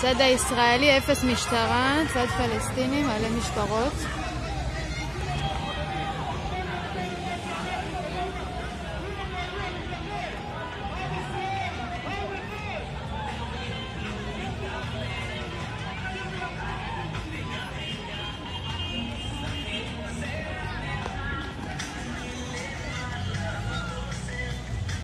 צד הישראלי, אפס משטרה, צד פלסטיני, מלא משטרות.